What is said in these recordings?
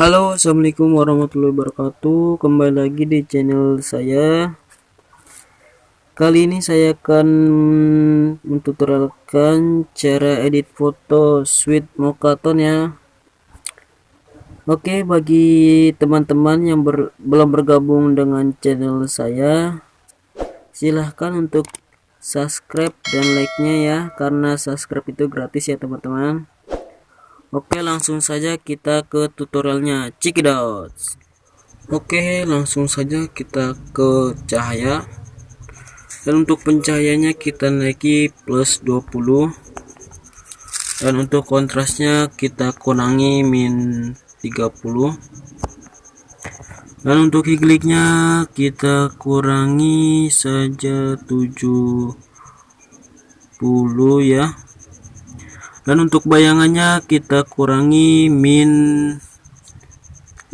Halo assalamualaikum warahmatullahi wabarakatuh. Kembali lagi di channel saya. Kali ini saya akan mentutorialkan cara edit foto Sweet Mokaton ya. Oke bagi teman-teman yang ber, belum bergabung dengan channel saya silahkan untuk subscribe dan like nya ya karena subscribe itu gratis ya teman-teman Oke langsung saja kita ke tutorialnya. Out. Oke langsung saja kita ke cahaya. Dan untuk pencahayanya kita naiki plus 20 dan untuk kontrasnya kita kurangi min 30 dan untuk higliknya kita kurangi saja 70 ya dan untuk bayangannya kita kurangi min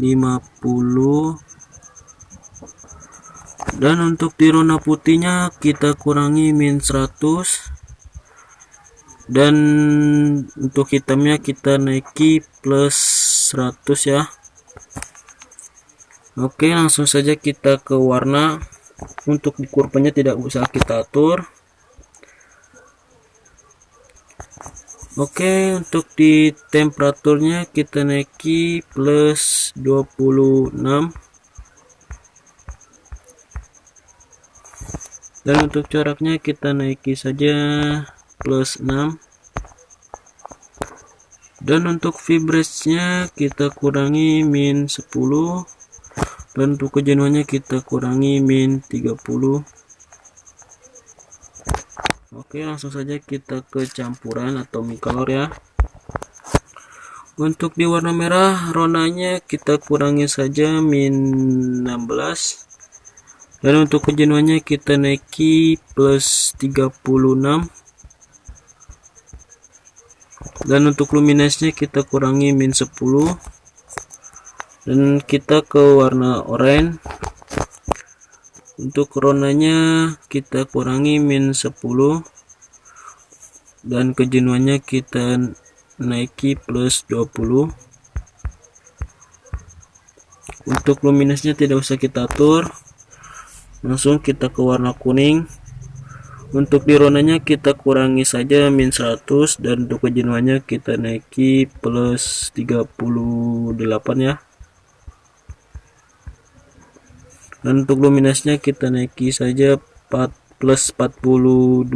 50 dan untuk di rona putihnya kita kurangi min 100 dan untuk hitamnya kita naiki plus 100 ya. Oke langsung saja kita ke warna. Untuk di kurvanya tidak usah kita atur Oke untuk di temperaturnya kita naiki plus 26 dan untuk coraknya kita naiki saja plus 6 dan untuk vibrasinya kita kurangi min 10 dan untuk kejenuhannya kita kurangi min 30 Oke langsung saja kita ke campuran atau micolor ya. Untuk di warna merah ronanya kita kurangi saja min 16 dan untuk kejenuhannya kita naiki plus 36 dan untuk luminasinya kita kurangi min 10 dan kita ke warna oranye untuk ronanya kita kurangi min 10 dan kejenuhannya kita naiki plus 20 untuk luminasnya tidak usah kita atur. Langsung kita ke warna kuning. Untuk di ronanya kita kurangi saja min 100 dan untuk kejenuhannya kita naiki plus 38 ya dan untuk luminasnya kita naiki saja 4 plus 42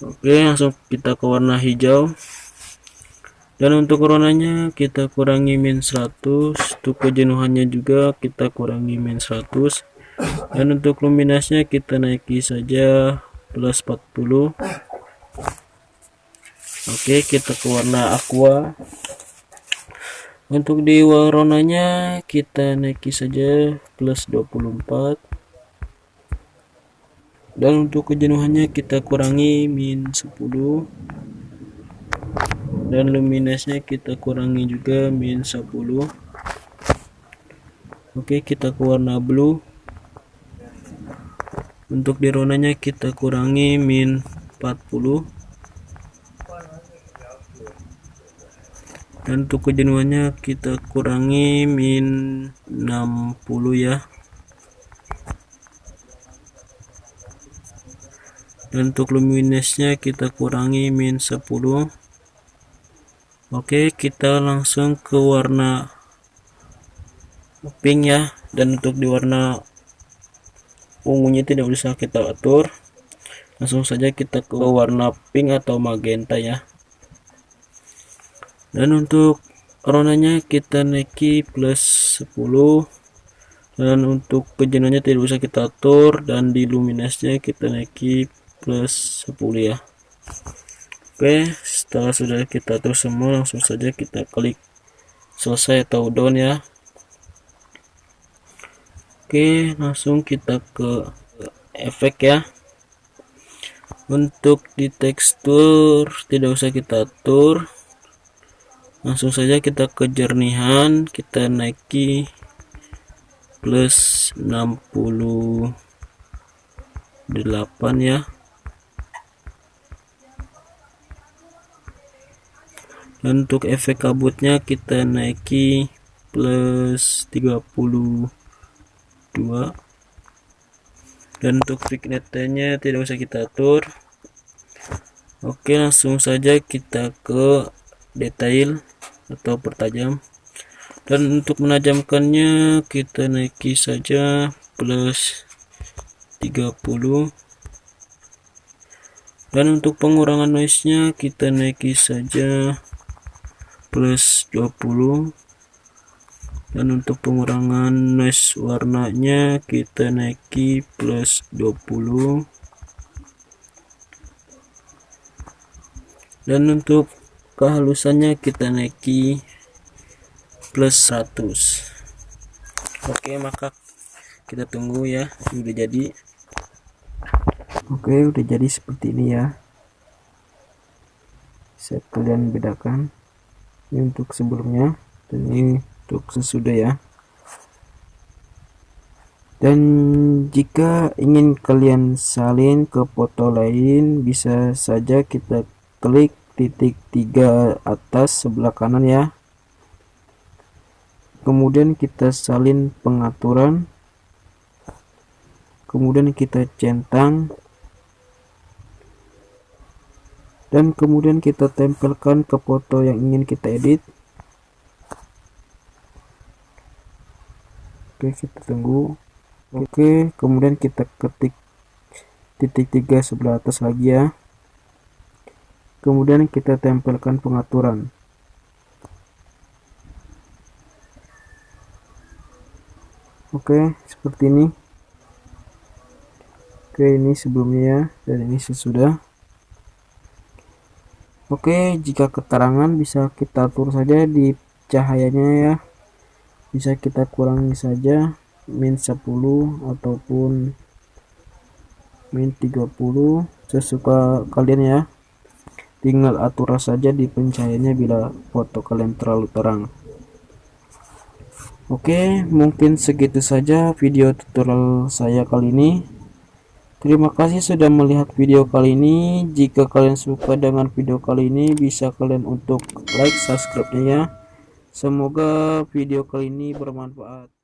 oke langsung kita ke warna hijau. Dan untuk warnanya kita kurangi min 100 untuk kejenuhannya juga kita kurangi min 100 dan untuk luminasnya kita naiki saja plus 40 oke kita ke warna aqua untuk di warnanya kita naiki saja plus 24 dan untuk kejenuhannya kita kurangi min 10 dan luminasnya kita kurangi juga min 10 oke kita ke warna blue. Untuk di ronanya kita kurangi min 40 dan untuk kejenuhannya kita kurangi min 60 ya. Dan untuk luminasnya kita kurangi min 10 oke kita langsung ke warna pink ya. Dan untuk di warna ungunya tidak bisa kita atur. Langsung saja kita ke warna pink atau magenta ya dan untuk ronanya kita naiki plus 10 dan untuk kejenanya tidak bisa kita atur. Dan di luminasnya kita naiki plus 10 ya. Oke setelah sudah kita atur semua langsung saja kita klik selesai atau down ya. Oke langsung kita ke efek ya. Untuk di tekstur tidak usah kita atur langsung saja kita ke jernihan kita naiki plus 68 ya. Dan untuk efek kabutnya kita naiki plus 32 dan untuk vignette tidak usah kita atur. Oke langsung saja kita ke detail atau pertajam dan untuk menajamkannya kita naiki saja plus 30 dan untuk pengurangan noise nya kita naiki saja plus 20 dan untuk pengurangan noise warnanya kita naiki plus 20 dan untuk kehalusannya kita naiki plus 100 oke maka kita tunggu ya. Udah jadi. Oke udah jadi seperti ini ya. Saya kalian bedakan. Ini untuk sebelumnya dan ini untuk sesudah ya. Dan jika ingin kalian salin ke foto lain bisa saja kita klik titik tiga atas sebelah kanan ya. Kemudian kita salin pengaturan. Kemudian kita centang. Dan kemudian kita tempelkan ke foto yang ingin kita edit. Oke kita tunggu. Oke kemudian kita ketik titik tiga sebelah atas lagi ya kemudian kita tempelkan pengaturan oke seperti ini oke ini sebelumnya ya dan ini sesudah Oke, jika keterangan bisa kita atur saja di cahayanya ya. Bisa kita kurangi saja min 10 ataupun min 30 sesuka kalian ya. Tinggal atur saja di pencahayaannya bila foto kalian terlalu terang. Oke, mungkin segitu saja video tutorial saya kali ini. Terima kasih sudah melihat video kali ini. Jika kalian suka dengan video kali ini, bisa kalian untuk like, subscribe-nya ya. Semoga video kali ini bermanfaat.